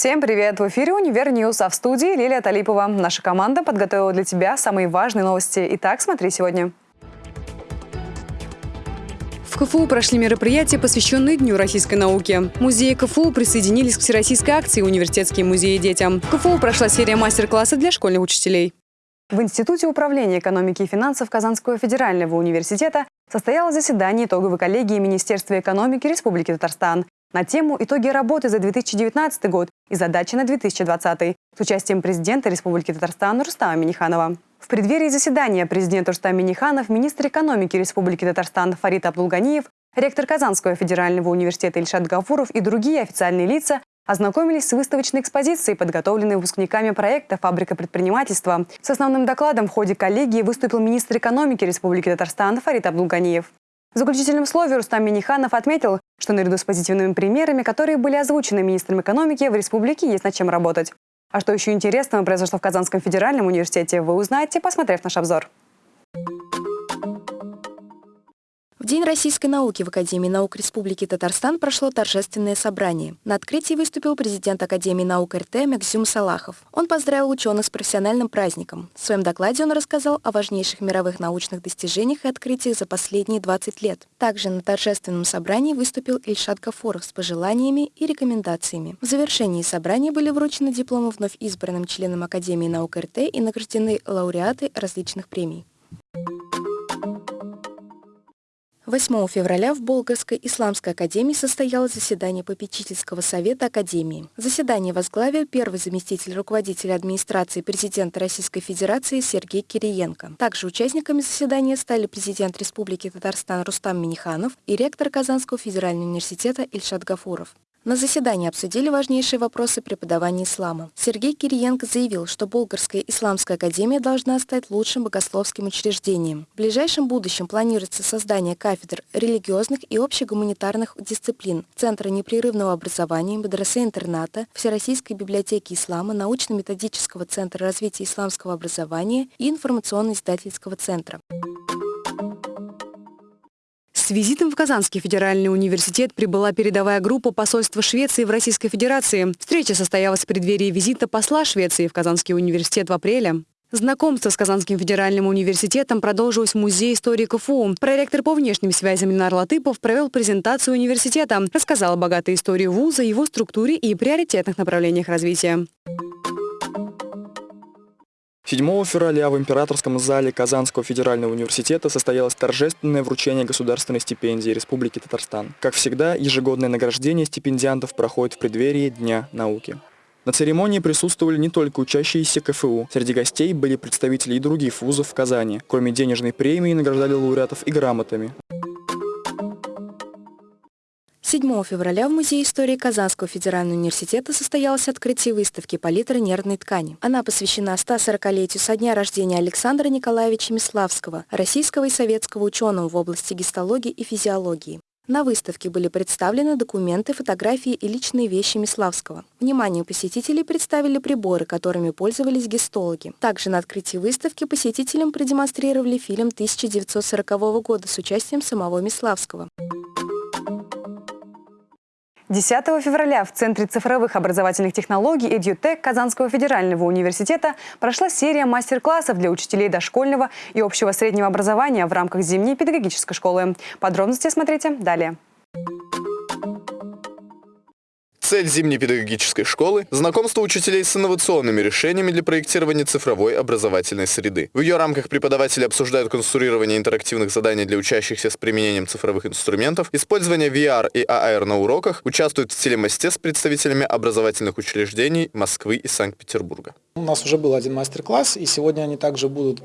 Всем привет! В эфире «Univer News», а в студии Лилия Талипова. Наша команда подготовила для тебя самые важные новости. Итак, смотри сегодня. В КФУ прошли мероприятия, посвященные Дню российской науки. Музеи КФУ присоединились к всероссийской акции «Университетские музеи детям». В КФУ прошла серия мастер-классов для школьных учителей. В Институте управления экономики и финансов Казанского федерального университета состоялось заседание итоговой коллегии Министерства экономики Республики Татарстан на тему «Итоги работы за 2019 год и задачи на 2020» с участием президента Республики Татарстан Рустама Миниханова. В преддверии заседания президент Рустам Миниханов, министр экономики Республики Татарстан Фарид Абдулганиев, ректор Казанского федерального университета Ильшат Гафуров и другие официальные лица ознакомились с выставочной экспозицией, подготовленной выпускниками проекта «Фабрика предпринимательства». С основным докладом в ходе коллегии выступил министр экономики Республики Татарстан Фарид Абдулганиев. В заключительном слове Рустам Миниханов отметил, что наряду с позитивными примерами, которые были озвучены министром экономики, в республике есть над чем работать. А что еще интересного произошло в Казанском федеральном университете, вы узнаете, посмотрев наш обзор. В День российской науки в Академии наук Республики Татарстан прошло торжественное собрание. На открытии выступил президент Академии наук РТ Максим Салахов. Он поздравил ученых с профессиональным праздником. В своем докладе он рассказал о важнейших мировых научных достижениях и открытиях за последние 20 лет. Также на торжественном собрании выступил Ильшат Гафоров с пожеланиями и рекомендациями. В завершении собрания были вручены дипломы вновь избранным членам Академии наук РТ и награждены лауреаты различных премий. 8 февраля в Болгарской исламской академии состоялось заседание попечительского совета академии. Заседание возглавил первый заместитель руководителя администрации президента Российской Федерации Сергей Кириенко. Также участниками заседания стали президент Республики Татарстан Рустам Миниханов и ректор Казанского федерального университета Ильшат Гафуров. На заседании обсудили важнейшие вопросы преподавания ислама. Сергей Кириенко заявил, что Болгарская исламская академия должна стать лучшим богословским учреждением. В ближайшем будущем планируется создание кафедр религиозных и общегуманитарных дисциплин, Центра непрерывного образования, медресе-интерната, Всероссийской библиотеки ислама, научно-методического центра развития исламского образования и информационно-издательского центра. С визитом в Казанский федеральный университет прибыла передовая группа посольства Швеции в Российской Федерации. Встреча состоялась в преддверии визита посла Швеции в Казанский университет в апреле. Знакомство с Казанским федеральным университетом продолжилось в Музее истории КФУ. Проректор по внешним связям Ленар Латыпов провел презентацию университета, рассказал о богатой истории вуза, его структуре и приоритетных направлениях развития. 7 февраля в Императорском зале Казанского федерального университета состоялось торжественное вручение государственной стипендии Республики Татарстан. Как всегда, ежегодное награждение стипендиантов проходит в преддверии Дня науки. На церемонии присутствовали не только учащиеся КФУ. Среди гостей были представители и других вузов в Казани. Кроме денежной премии, награждали лауреатов и грамотами. 7 февраля в Музее истории Казанского федерального университета состоялось открытие выставки «Палитра нервной ткани». Она посвящена 140-летию со дня рождения Александра Николаевича Миславского, российского и советского ученого в области гистологии и физиологии. На выставке были представлены документы, фотографии и личные вещи Миславского. Вниманию посетителей представили приборы, которыми пользовались гистологи. Также на открытии выставки посетителям продемонстрировали фильм 1940 года с участием самого Миславского. 10 февраля в Центре цифровых образовательных технологий «Эдютек» Казанского федерального университета прошла серия мастер-классов для учителей дошкольного и общего среднего образования в рамках зимней педагогической школы. Подробности смотрите далее. Цель зимней педагогической школы – знакомство учителей с инновационными решениями для проектирования цифровой образовательной среды. В ее рамках преподаватели обсуждают конструирование интерактивных заданий для учащихся с применением цифровых инструментов, использование VR и AR на уроках, участвуют в телемосте с представителями образовательных учреждений Москвы и Санкт-Петербурга. У нас уже был один мастер-класс, и сегодня они также будут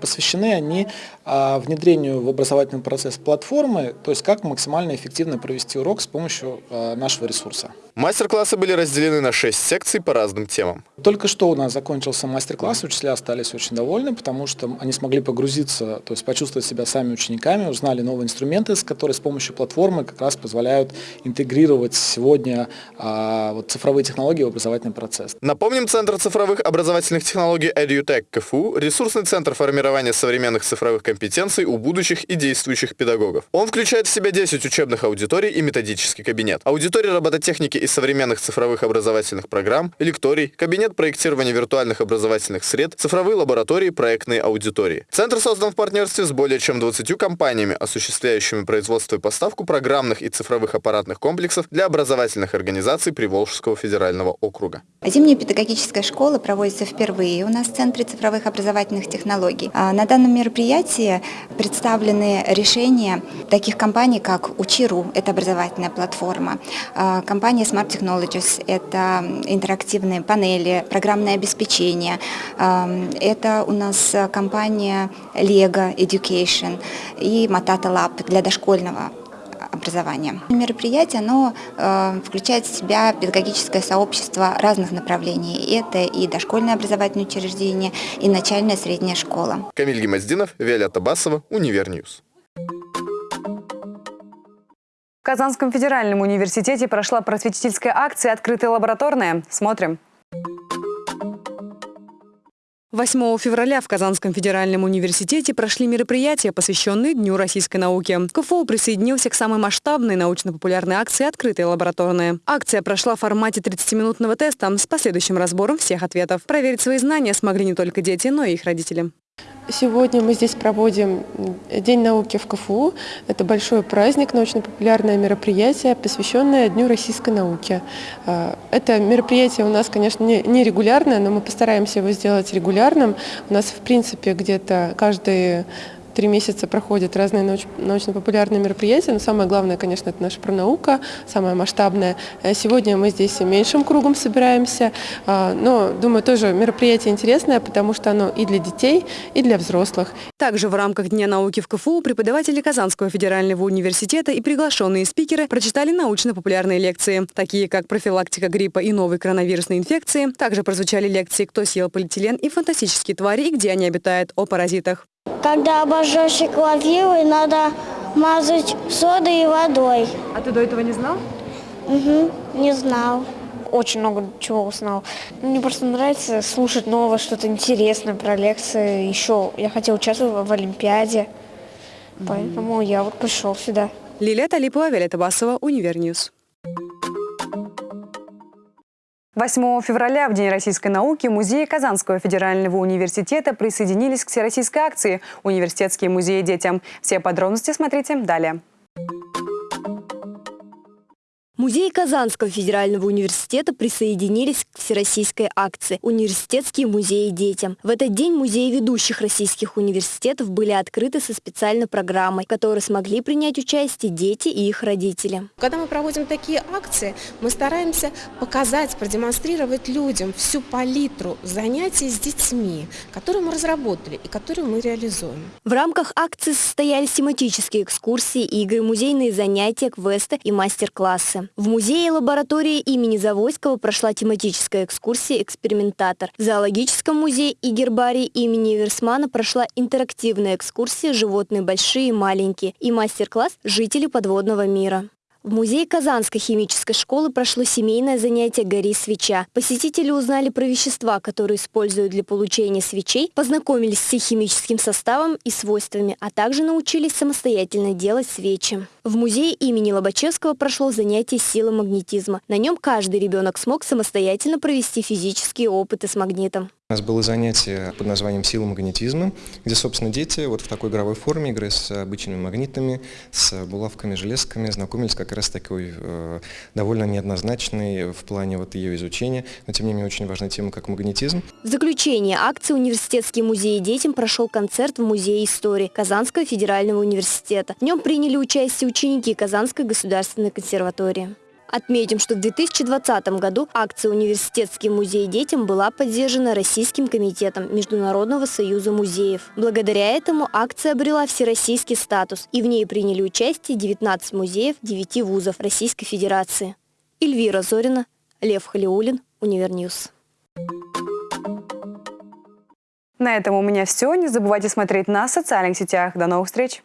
посвящены они а, внедрению в образовательный процесс платформы, то есть как максимально эффективно провести урок с помощью а, нашего ресурса. Мастер-классы были разделены на 6 секций по разным темам. Только что у нас закончился мастер-класс, учителя остались очень довольны, потому что они смогли погрузиться, то есть почувствовать себя сами учениками, узнали новые инструменты, которые с помощью платформы как раз позволяют интегрировать сегодня а, вот, цифровые технологии в образовательный процесс. Напомним, Центр цифровых образовательных технологий EduTech КФУ – ресурсный центр формирования современных цифровых компетенций у будущих и действующих педагогов. Он включает в себя 10 учебных аудиторий и методический кабинет. Аудитория робототехники и современных цифровых образовательных программ, лекторий, кабинет проектирования виртуальных образовательных сред, цифровые лаборатории, проектные аудитории. Центр создан в партнерстве с более чем 20 компаниями, осуществляющими производство и поставку программных и цифровых аппаратных комплексов для образовательных организаций Приволжского федерального округа. Зимняя педагогическая школа проводится впервые у нас в Центре цифровых образовательных технологий. А на данном мероприятии представлены решения таких компаний, как Учиру, это образовательная платформа, а, компания Smart Technologies, это интерактивные панели, программное обеспечение, а, это у нас компания Lego Education и Matata Lab для дошкольного образования. Мероприятие оно, э, включает в себя педагогическое сообщество разных направлений. Это и дошкольное образовательное учреждение, и начальная средняя школа. Камиль Гемоздинов, Виолетта Басова, Univer News. В Казанском федеральном университете прошла просветительская акция «Открытая лабораторная». Смотрим. 8 февраля в Казанском федеральном университете прошли мероприятия, посвященные Дню российской науки. КФУ присоединился к самой масштабной научно-популярной акции «Открытая лабораторная». Акция прошла в формате 30-минутного теста с последующим разбором всех ответов. Проверить свои знания смогли не только дети, но и их родители. Сегодня мы здесь проводим День науки в КФУ. Это большой праздник, научно-популярное мероприятие, посвященное Дню российской науки. А, это мероприятие у нас, конечно, не регулярное, но мы постараемся его сделать регулярным. У нас, в принципе, где-то каждые три месяца проходят разные науч научно-популярные мероприятия, но самое главное, конечно, это наша пронаука, самая масштабная. Э, сегодня мы здесь меньшим кругом собираемся, а, но, думаю, тоже мероприятие интересное, потому что оно и для детей, и для взрослых. Также в рамках Дня науки в КФУ преподаватели Казанского федерального университета и приглашенные спикеры прочитали научно-популярные лекции, такие как профилактика гриппа и новой коронавирусной инфекции. Также прозвучали лекции «Кто съел полиэтилен» и «Фантастические твари и где они обитают» о паразитах. Когда обожжешься крапивой, надо мазать содой и водой. А ты до этого не знал? Угу, не знал. Очень много чего узнал. Мне просто нравится слушать новое, что-то интересное про лекции. Еще я хотела участвовать в Олимпиаде, поэтому я вот пришел сюда. Лилия Талипова, Виолетта Басова, Univer News. 8 февраля, в День российской науки, музеи Казанского федерального университета присоединились к всероссийской акции «Университетские музеи детям». Все подробности смотрите далее. Музеи Казанского федерального университета присоединились к всероссийской акции «Университетские музеи детям». В этот день музеи ведущих российских университетов были открыты со специальной программой, в которой смогли принять участие дети и их родители. Когда мы проводим такие акции, мы стараемся показать, продемонстрировать людям всю палитру занятий с детьми, которые мы разработали и которые мы реализуем. В рамках акции состоялись тематические экскурсии, игры, музейные занятия, квесты и мастер-классы. В музее и лаборатории имени Завойского прошла тематическая экскурсия «Экспериментатор». В зоологическом музее и гербарии имени Версмана прошла интерактивная экскурсия «Животные большие и маленькие» и мастер-класс «Жители подводного мира». В музее Казанской химической школы прошло семейное занятие «Гори свеча». Посетители узнали про вещества, которые используют для получения свечей, познакомились с их химическим составом и свойствами, а также научились самостоятельно делать свечи. В музее имени Лобачевского прошло занятие силы магнетизма. На нем каждый ребенок смог самостоятельно провести физические опыты с магнитом. У нас было занятие под названием «Сила магнетизма», где, собственно, дети вот в такой игровой форме, играя с обычными магнитами, с булавками, железками, знакомились как раз такой э, довольно неоднозначной в плане вот ее изучения, но тем не менее очень важная тема, как магнетизм. В заключение акции «Университетские музеи детям» прошел концерт в Музее истории Казанского федерального университета. В нем приняли участие ученики Казанской государственной консерватории. Отметим, что в 2020 году акция «Университетский музей детям» была поддержана Российским комитетом Международного союза музеев. Благодаря этому акция обрела всероссийский статус, и в ней приняли участие 19 музеев 9 вузов Российской Федерации. Эльвира Зорина, Лев Халиулин, Univer News. На этом у меня все. Не забывайте смотреть на социальных сетях. До новых встреч!